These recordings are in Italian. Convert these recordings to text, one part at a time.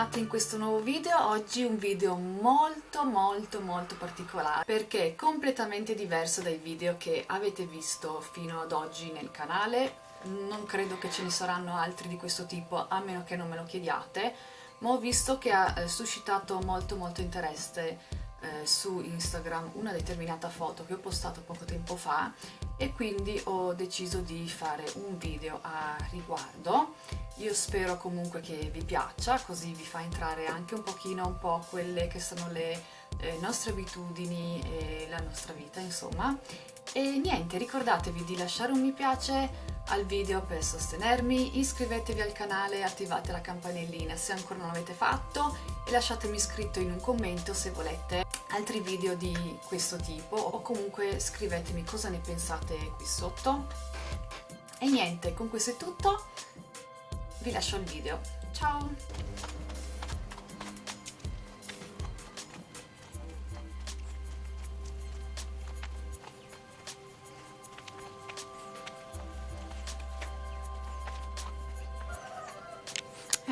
bentornati in questo nuovo video. Oggi un video molto molto molto particolare perché è completamente diverso dai video che avete visto fino ad oggi nel canale. Non credo che ce ne saranno altri di questo tipo a meno che non me lo chiediate, ma ho visto che ha eh, suscitato molto molto interesse eh, su Instagram una determinata foto che ho postato poco tempo fa e quindi ho deciso di fare un video a riguardo io spero comunque che vi piaccia così vi fa entrare anche un pochino un po' quelle che sono le eh, nostre abitudini e la nostra vita insomma e niente ricordatevi di lasciare un mi piace al video per sostenermi, iscrivetevi al canale, attivate la campanellina se ancora non l'avete fatto e lasciatemi scritto in un commento se volete altri video di questo tipo o comunque scrivetemi cosa ne pensate qui sotto. E niente, con questo è tutto, vi lascio il video. Ciao!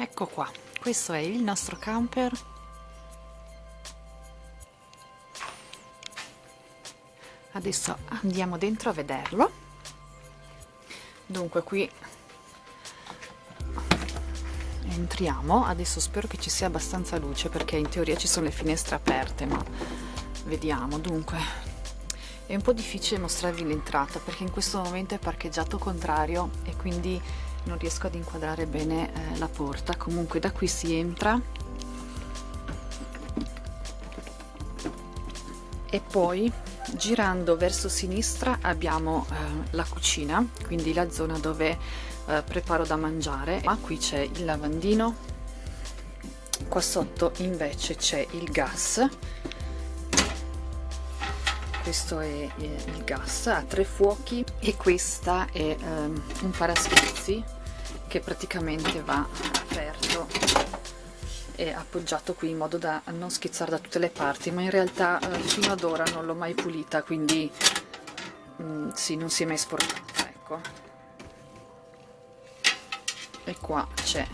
ecco qua questo è il nostro camper adesso andiamo dentro a vederlo dunque qui entriamo. Adesso spero che ci sia abbastanza luce perché in teoria ci sono le finestre aperte ma vediamo. Dunque è un po' difficile mostrarvi l'entrata perché in questo momento è parcheggiato contrario e quindi non riesco ad inquadrare bene eh, la porta. Comunque da qui si entra. E poi girando verso sinistra abbiamo eh, la cucina quindi la zona dove eh, preparo da mangiare. Ma qui c'è il lavandino. Qua sotto invece c'è il gas. Questo è il gas a tre fuochi. E questa è um, un paraschizzi che praticamente va aperto e appoggiato qui in modo da non schizzare da tutte le parti. Ma in realtà uh, fino ad ora non l'ho mai pulita quindi um, sì non si è mai sporcata ecco e qua c'è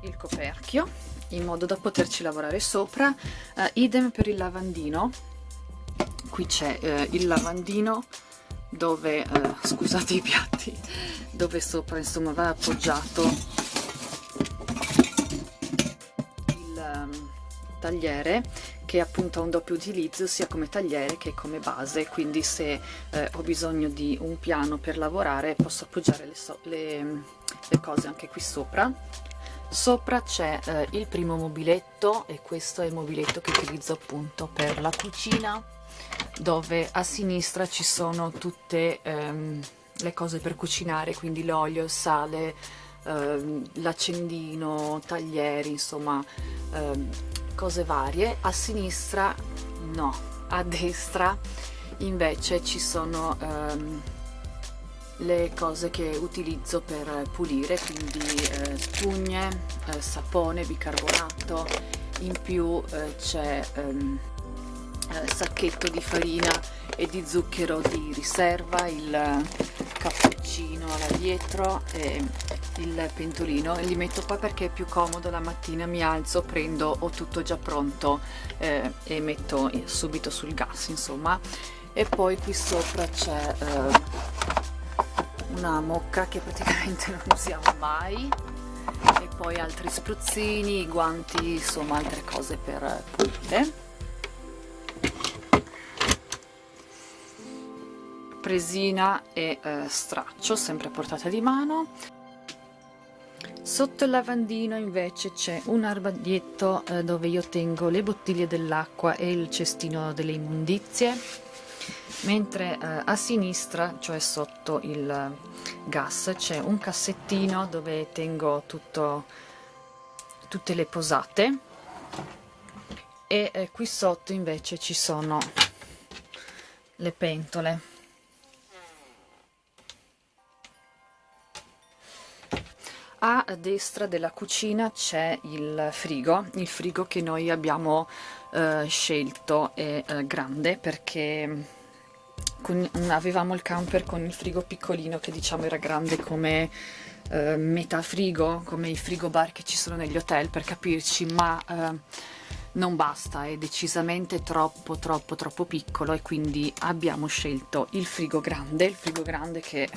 il coperchio in modo da poterci lavorare sopra. Uh, idem per il lavandino. Qui c'è eh, il lavandino dove eh, scusate i piatti dove sopra insomma va appoggiato il um, tagliere che appunto ha un doppio utilizzo sia come tagliere che come base. Quindi se eh, ho bisogno di un piano per lavorare posso appoggiare le, so le, le cose anche qui sopra sopra c'è eh, il primo mobiletto e questo è il mobiletto che utilizzo appunto per la cucina dove a sinistra ci sono tutte ehm, le cose per cucinare, quindi l'olio, il sale, ehm, l'accendino, taglieri, insomma ehm, cose varie. A sinistra no, a destra invece ci sono ehm, le cose che utilizzo per pulire, quindi eh, spugne, eh, sapone, bicarbonato, in più eh, c'è ehm, eh, sacchetto di farina e di zucchero di riserva, il cappuccino là dietro e il pentolino. Li metto qua perché è più comodo la mattina mi alzo, prendo, ho tutto già pronto eh, e metto subito sul gas insomma. E poi qui sopra c'è eh, una mocca che praticamente non usiamo mai. E poi altri spruzzini, guanti, insomma altre cose per pulire. Presina e eh, straccio sempre a portata di mano. Sotto il lavandino invece c'è un armadietto eh, dove io tengo le bottiglie dell'acqua e il cestino delle immondizie mentre eh, a sinistra cioè sotto il gas c'è un cassettino dove tengo tutto, tutte le posate. E eh, qui sotto invece ci sono le pentole. A destra della cucina c'è il frigo il frigo che noi abbiamo eh, scelto è eh, grande perché con, avevamo il camper con il frigo piccolino che diciamo era grande come eh, metà frigo, come i frigo bar che ci sono negli hotel per capirci, ma eh, non basta, è decisamente troppo troppo troppo piccolo e quindi abbiamo scelto il frigo grande, il frigo grande che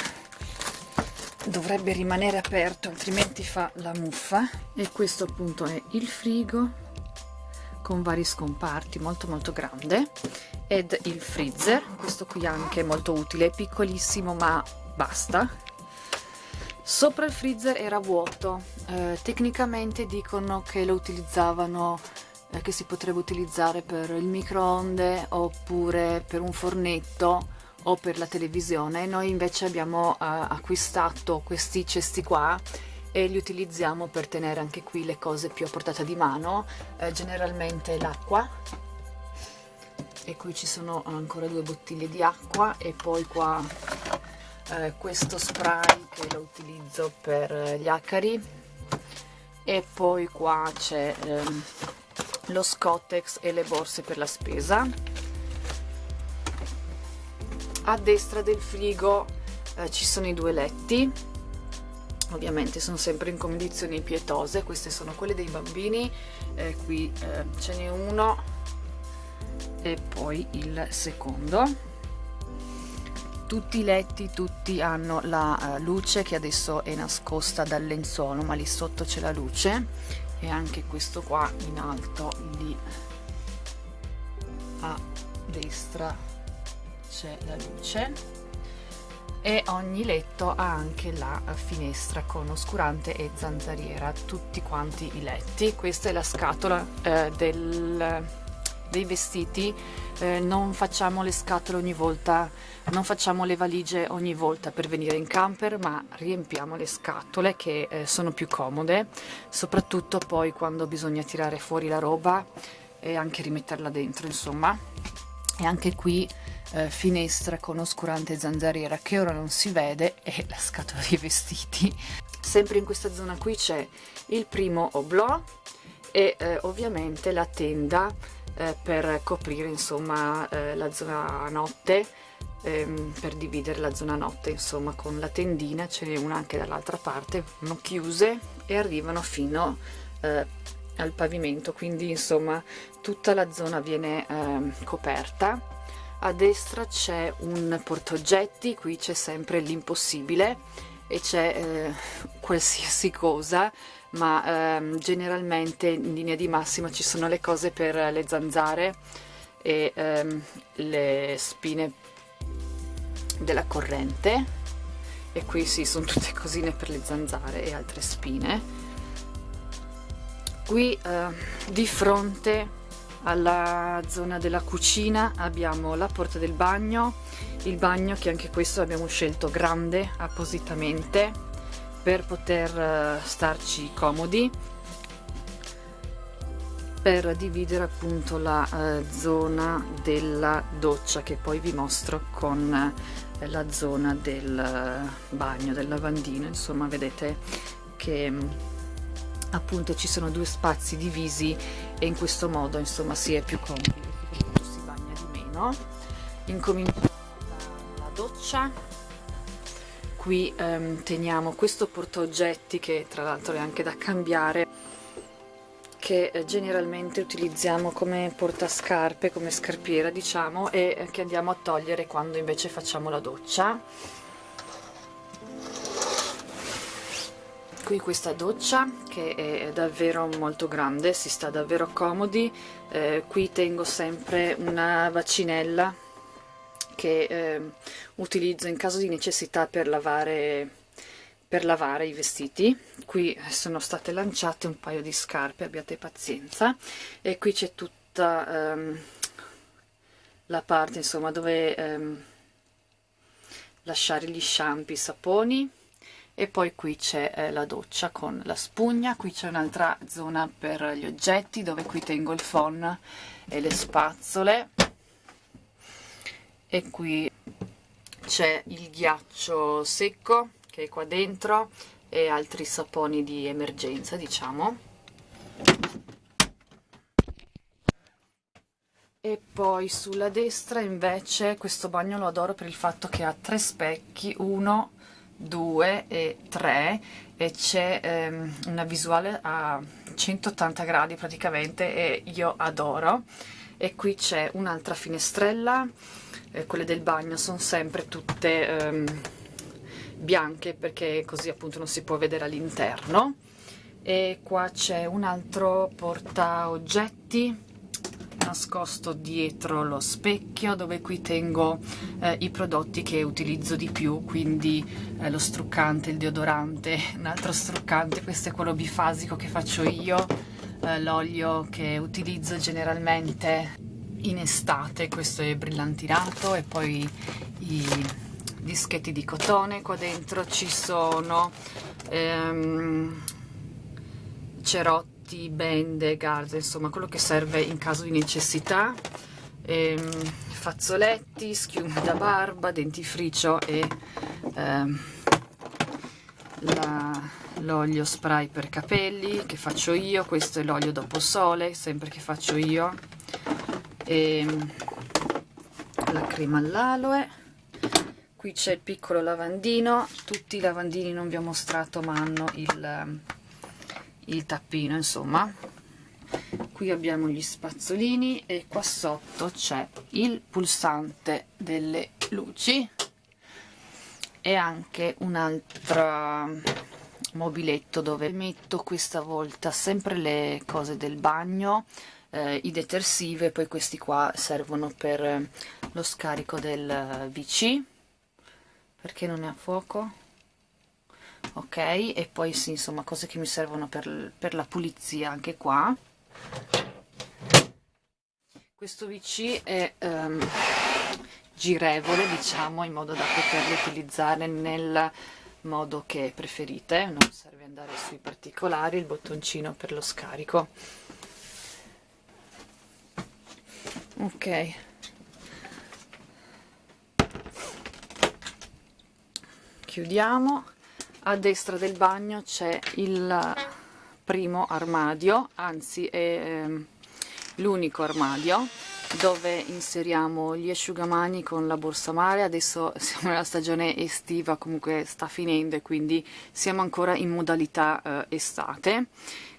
dovrebbe rimanere aperto altrimenti fa la muffa e questo appunto è il frigo con vari scomparti molto molto grande ed il freezer. Questo qui anche molto utile è piccolissimo ma basta. Sopra il freezer era vuoto. Eh, tecnicamente dicono che lo utilizzavano eh, che si potrebbe utilizzare per il microonde oppure per un fornetto o per la televisione. Noi invece abbiamo uh, acquistato questi cesti qua e li utilizziamo per tenere anche qui le cose più a portata di mano. Eh, generalmente l'acqua e qui ci sono ancora due bottiglie di acqua e poi qua eh, questo spray che lo utilizzo per gli acari. E poi qua c'è ehm, lo scottex e le borse per la spesa. A destra del frigo eh, ci sono i due letti. Ovviamente sono sempre in condizioni pietose queste sono quelle dei bambini eh, qui eh, ce n'è uno e poi il secondo. Tutti i letti tutti hanno la uh, luce che adesso è nascosta dal lenzuolo ma lì sotto c'è la luce. E anche questo qua in alto lì a destra c'è la luce. E ogni letto ha anche la finestra con oscurante e zanzariera tutti quanti i letti. Questa è la scatola eh, del, dei vestiti eh, non facciamo le scatole ogni volta non facciamo le valigie ogni volta per venire in camper ma riempiamo le scatole che eh, sono più comode soprattutto poi quando bisogna tirare fuori la roba e anche rimetterla dentro insomma. E anche qui eh, finestra con oscurante zanzariera che ora non si vede e la scatola dei vestiti. Sempre in questa zona qui c'è il primo oblò e eh, ovviamente la tenda eh, per coprire insomma eh, la zona notte ehm, per dividere la zona notte insomma con la tendina ce n'è una anche dall'altra parte sono chiuse e arrivano fino eh, al pavimento. Quindi insomma tutta la zona viene ehm, coperta. A destra c'è un portaoggetti qui c'è sempre l'impossibile e c'è eh, qualsiasi cosa ma ehm, generalmente in linea di massima ci sono le cose per le zanzare e ehm, le spine della corrente e qui sì sono tutte cosine per le zanzare e altre spine. Qui eh, di fronte alla zona della cucina abbiamo la porta del bagno il bagno che anche questo abbiamo scelto grande appositamente per poter eh, starci comodi per dividere appunto la eh, zona della doccia che poi vi mostro con eh, la zona del eh, bagno del lavandino. Insomma vedete che mm, appunto ci sono due spazi divisi e in questo modo insomma si è più comodi si bagna di meno. Incominciamo la doccia qui ehm, teniamo questo portaoggetti che tra l'altro è anche da cambiare che eh, generalmente utilizziamo come portascarpe, come scarpiera diciamo e eh, che andiamo a togliere quando invece facciamo la doccia. Qui questa doccia che è davvero molto grande, si sta davvero comodi, eh, qui tengo sempre una vacinella che eh, utilizzo in caso di necessità per lavare, per lavare i vestiti, qui sono state lanciate un paio di scarpe, abbiate pazienza, e qui c'è tutta ehm, la parte insomma dove ehm, lasciare gli shampoo, i saponi, e poi qui c'è eh, la doccia con la spugna, qui c'è un'altra zona per gli oggetti dove qui tengo il phon e le spazzole e qui c'è il ghiaccio secco che è qua dentro e altri saponi di emergenza diciamo. E poi sulla destra invece questo bagno lo adoro per il fatto che ha tre specchi, uno, due e tre e c'è ehm, una visuale a 180 gradi praticamente e io adoro. E qui c'è un'altra finestrella eh, quelle del bagno sono sempre tutte ehm, bianche perché così appunto non si può vedere all'interno. E qua c'è un altro porta oggetti nascosto dietro lo specchio dove qui tengo eh, i prodotti che utilizzo di più quindi eh, lo struccante, il deodorante, un altro struccante, questo è quello bifasico che faccio io eh, l'olio che utilizzo generalmente in estate, questo è brillantinato e poi i dischetti di cotone, qua dentro. Ci sono ehm, cerotti, bende, garze, insomma quello che serve in caso di necessità, ehm, fazzoletti, schiuma da barba, dentifricio e ehm, l'olio spray per capelli che faccio io, questo è l'olio dopo sole, sempre che faccio io, e la crema all'aloe. Qui c'è il piccolo lavandino. Tutti i lavandini non vi ho mostrato ma hanno il, il tappino insomma. Qui abbiamo gli spazzolini e qua sotto c'è il pulsante delle luci e anche un altro mobiletto dove metto questa volta sempre le cose del bagno eh, i detersivi e poi questi qua servono per lo scarico del VC perché non è a fuoco? Ok e poi sì insomma cose che mi servono per, per la pulizia anche qua. Questo VC è um, girevole diciamo in modo da poterlo utilizzare nel modo che preferite. Non serve andare sui particolari il bottoncino per lo scarico ok. Chiudiamo. A destra del bagno c'è il primo armadio anzi è ehm, l'unico armadio dove inseriamo gli asciugamani con la borsa mare. Adesso siamo nella stagione estiva comunque sta finendo e quindi siamo ancora in modalità eh, estate.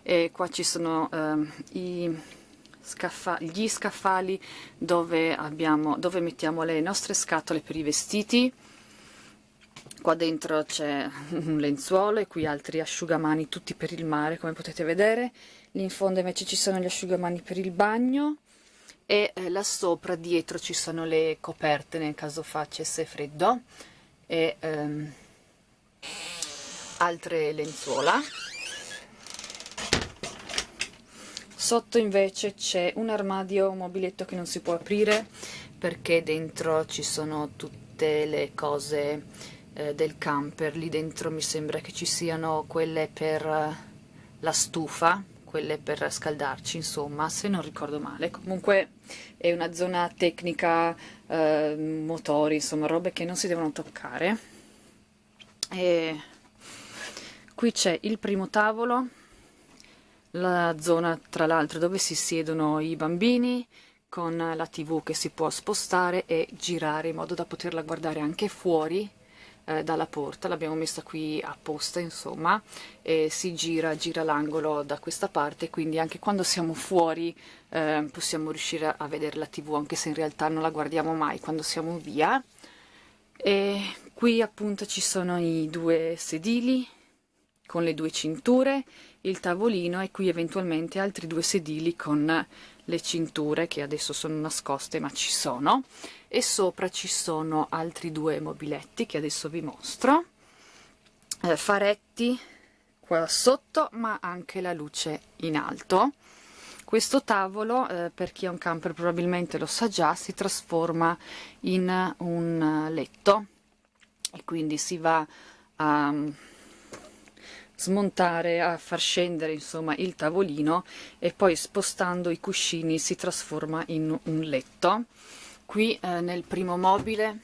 E qua ci sono eh, i scaffa gli scaffali dove, abbiamo, dove mettiamo le nostre scatole per i vestiti. Qua dentro c'è un lenzuolo e qui altri asciugamani tutti per il mare come potete vedere. Lì in fondo invece ci sono gli asciugamani per il bagno e eh, là sopra dietro ci sono le coperte nel caso facesse freddo e ehm, altre lenzuola sotto invece c'è un armadio un mobiletto che non si può aprire perché dentro ci sono tutte le cose eh, del camper. Lì dentro mi sembra che ci siano quelle per eh, la stufa quelle per scaldarci insomma se non ricordo male. Comunque è una zona tecnica eh, motori insomma robe che non si devono toccare. E qui c'è il primo tavolo la zona tra l'altro dove si siedono i bambini con la tv che si può spostare e girare in modo da poterla guardare anche fuori eh, dalla porta, l'abbiamo messa qui apposta insomma, e si gira, gira l'angolo da questa parte, quindi anche quando siamo fuori eh, possiamo riuscire a vedere la tv, anche se in realtà non la guardiamo mai quando siamo via. E qui appunto ci sono i due sedili con le due cinture, il tavolino e qui eventualmente altri due sedili con le cinture che adesso sono nascoste ma ci sono. E sopra ci sono altri due mobiletti che adesso vi mostro. Eh, faretti qua sotto ma anche la luce in alto. Questo tavolo eh, per chi ha un camper probabilmente lo sa già si trasforma in un letto. E quindi si va a smontare, a far scendere insomma il tavolino e poi spostando i cuscini si trasforma in un letto. Qui eh, nel primo mobile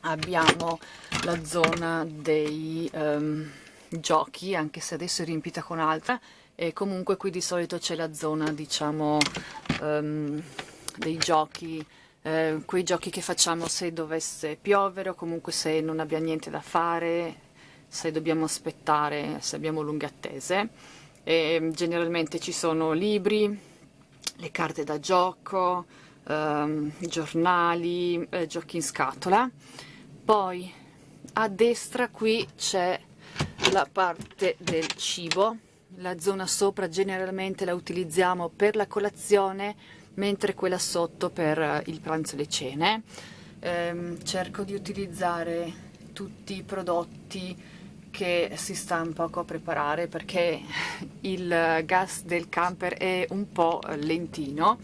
abbiamo la zona dei um, giochi anche se adesso è riempita con altra e comunque qui di solito c'è la zona diciamo um, dei giochi eh, quei giochi che facciamo se dovesse piovere o comunque se non abbiamo niente da fare se dobbiamo aspettare se abbiamo lunghe attese. E generalmente ci sono libri le carte da gioco ehm, giornali eh, giochi in scatola. Poi a destra qui c'è la parte del cibo. La zona sopra generalmente la utilizziamo per la colazione mentre quella sotto per eh, il pranzo e le cene. Ehm, cerco di utilizzare tutti i prodotti che si sta un poco a preparare perché il gas del camper è un po' lentino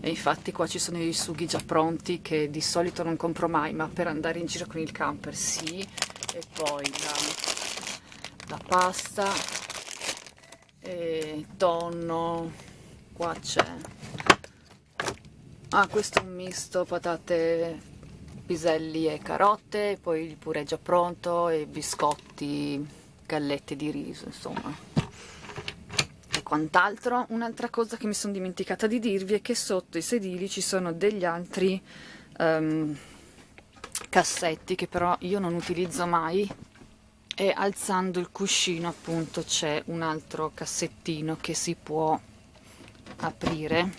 e infatti qua ci sono i sughi già pronti che di solito non compro mai ma per andare in giro con il camper sì. E poi la, la pasta e tonno qua c'è. Ah questo è un misto patate piselli e carote poi il purè già pronto e biscotti gallette di riso insomma. Quant'altro. Un'altra cosa che mi sono dimenticata di dirvi è che sotto i sedili ci sono degli altri um, cassetti che però io non utilizzo mai. E alzando il cuscino appunto c'è un altro cassettino che si può aprire.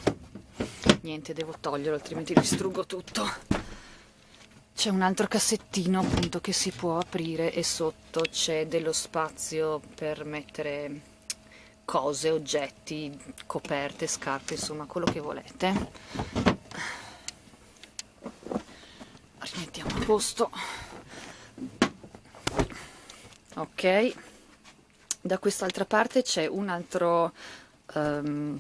Niente devo toglierlo altrimenti distruggo tutto c'è un altro cassettino appunto che si può aprire e sotto c'è dello spazio per mettere cose, oggetti, coperte, scarpe, insomma quello che volete. Rimettiamo a posto. Ok, da quest'altra parte c'è un altro um,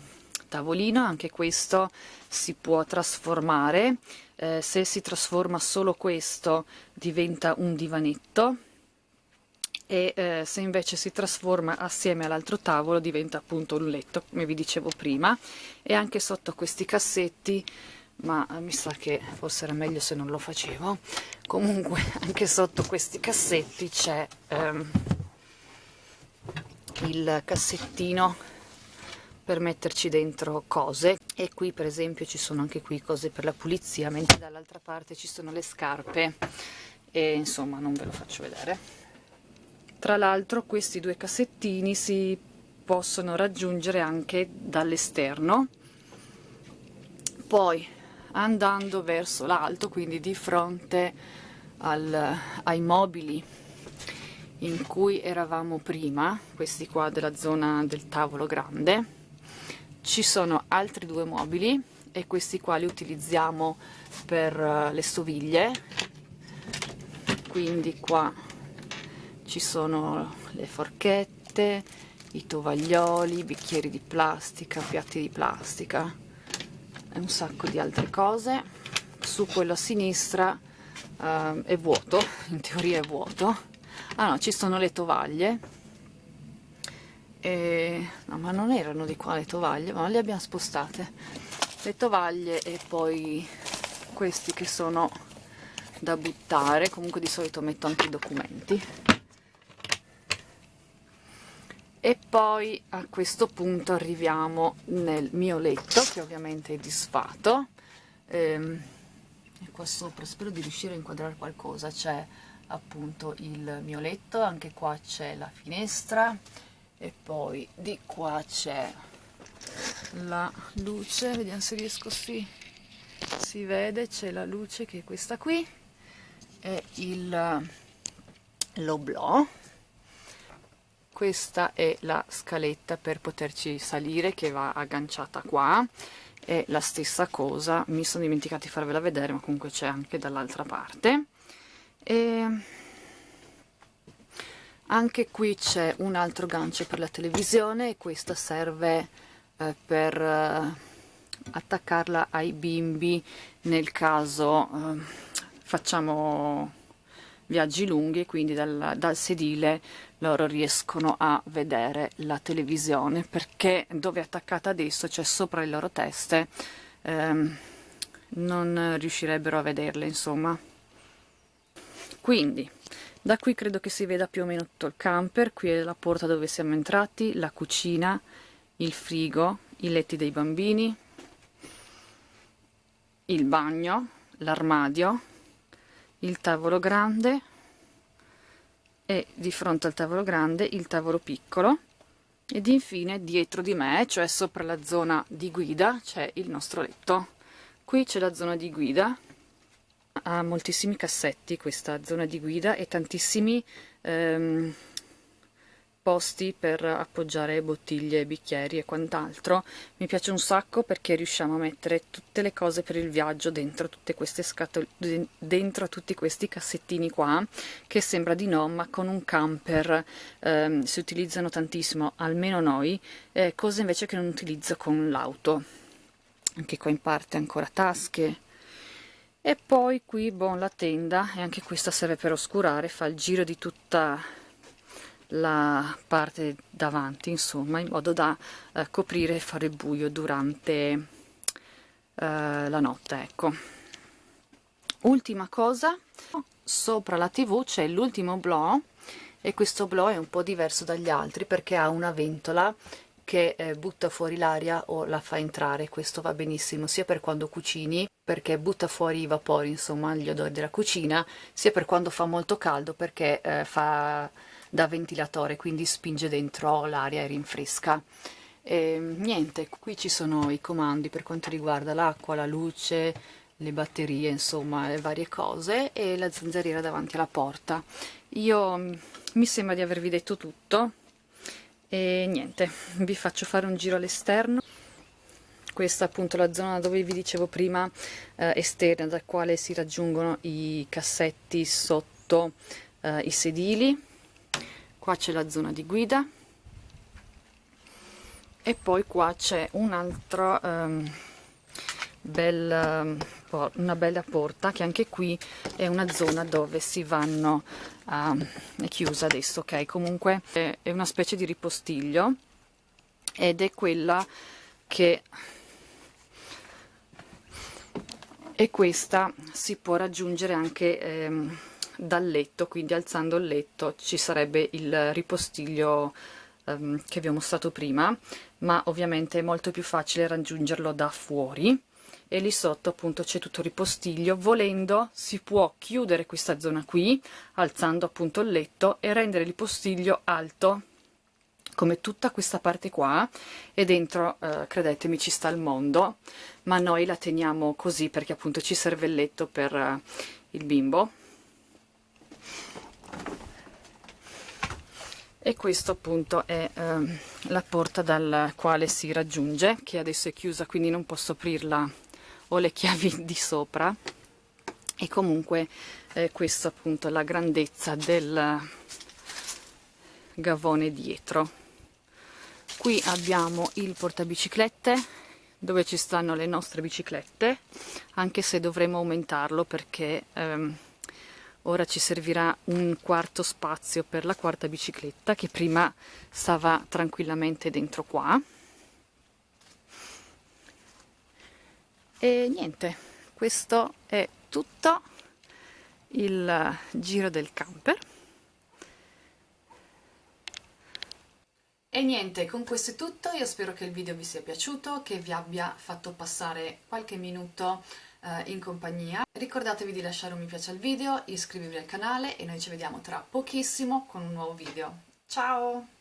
tavolino, anche questo si può trasformare. Eh, se si trasforma solo questo diventa un divanetto. E eh, se invece si trasforma assieme all'altro tavolo diventa appunto un letto come vi dicevo prima. E anche sotto questi cassetti ma eh, mi sa che forse era meglio se non lo facevo. Comunque anche sotto questi cassetti c'è ehm, il cassettino per metterci dentro cose. E qui per esempio ci sono anche qui cose per la pulizia mentre dall'altra parte ci sono le scarpe. E insomma non ve lo faccio vedere. Tra l'altro questi due cassettini si possono raggiungere anche dall'esterno. Poi andando verso l'alto, quindi di fronte al, ai mobili in cui eravamo prima, questi qua della zona del tavolo grande, ci sono altri due mobili e questi qua li utilizziamo per uh, le stoviglie, quindi qua ci sono le forchette, i tovaglioli, bicchieri di plastica, piatti di plastica e un sacco di altre cose. Su quello a sinistra uh, è vuoto, in teoria è vuoto. Ah no, ci sono le tovaglie. E... No, ma non erano di qua le tovaglie, ma le abbiamo spostate. Le tovaglie e poi questi che sono da buttare, comunque di solito metto anche i documenti. E poi a questo punto arriviamo nel mio letto che ovviamente è disfatto. Ehm, e qua sopra spero di riuscire a inquadrare qualcosa. C'è appunto il mio letto anche qua c'è la finestra e poi di qua c'è la luce vediamo se riesco sì si vede c'è la luce che è questa qui e il l'oblò questa è la scaletta per poterci salire che va agganciata qua. È la stessa cosa mi sono dimenticata di farvela vedere ma comunque c'è anche dall'altra parte. E anche qui c'è un altro gancio per la televisione e questa serve eh, per eh, attaccarla ai bimbi nel caso eh, facciamo viaggi lunghi quindi dal, dal sedile loro riescono a vedere la televisione perché dove è attaccata adesso, cioè sopra le loro teste, ehm, non riuscirebbero a vederle insomma. Quindi da qui credo che si veda più o meno tutto il camper, qui è la porta dove siamo entrati, la cucina, il frigo, i letti dei bambini, il bagno, l'armadio, il tavolo grande e di fronte al tavolo grande il tavolo piccolo ed infine dietro di me, cioè sopra la zona di guida, c'è il nostro letto. Qui c'è la zona di guida, ha moltissimi cassetti questa zona di guida e tantissimi ehm, posti per appoggiare bottiglie, bicchieri e quant'altro. Mi piace un sacco perché riusciamo a mettere tutte le cose per il viaggio dentro tutte queste scatole, dentro tutti questi cassettini qua, che sembra di no, ma con un camper ehm, si utilizzano tantissimo, almeno noi, eh, cose invece che non utilizzo con l'auto. Anche qua in parte ancora tasche, e poi qui bon la tenda e anche questa serve per oscurare fa il giro di tutta la parte davanti insomma in modo da eh, coprire e fare buio durante eh, la notte ecco. Ultima cosa sopra la tv c'è l'ultimo blow e questo blow è un po' diverso dagli altri perché ha una ventola che eh, butta fuori l'aria o la fa entrare questo va benissimo sia per quando cucini perché butta fuori i vapori insomma gli odori della cucina sia per quando fa molto caldo perché eh, fa da ventilatore quindi spinge dentro l'aria e rinfresca. E, niente qui ci sono i comandi per quanto riguarda l'acqua la luce le batterie insomma le varie cose e la zanzariera davanti alla porta. Io mi sembra di avervi detto tutto e niente vi faccio fare un giro all'esterno. Questa appunto la zona dove vi dicevo prima eh, esterna da quale si raggiungono i cassetti sotto eh, i sedili. Qua c'è la zona di guida. E poi qua c'è un altro um, bel, um, una bella porta che anche qui è una zona dove si vanno uh, è chiusa adesso ok? Comunque è, è una specie di ripostiglio ed è quella che e questa si può raggiungere anche ehm, dal letto, quindi alzando il letto ci sarebbe il ripostiglio ehm, che vi ho mostrato prima, ma ovviamente è molto più facile raggiungerlo da fuori e lì sotto appunto c'è tutto il ripostiglio, volendo si può chiudere questa zona qui, alzando appunto il letto e rendere il ripostiglio alto come tutta questa parte qua. E dentro eh, credetemi ci sta il mondo. Ma noi la teniamo così perché appunto ci serve il letto per eh, il bimbo. E questo appunto è eh, la porta dal quale si raggiunge che adesso è chiusa quindi non posso aprirla ho le chiavi di sopra. E comunque eh, questa appunto è la grandezza del gavone dietro. Qui abbiamo il portabiciclette dove ci stanno le nostre biciclette anche se dovremo aumentarlo perché ehm, ora ci servirà un quarto spazio per la quarta bicicletta che prima stava tranquillamente dentro qua e niente questo è tutto il giro del camper E niente, con questo è tutto, io spero che il video vi sia piaciuto, che vi abbia fatto passare qualche minuto eh, in compagnia. Ricordatevi di lasciare un mi piace al video, iscrivervi al canale e noi ci vediamo tra pochissimo con un nuovo video. Ciao!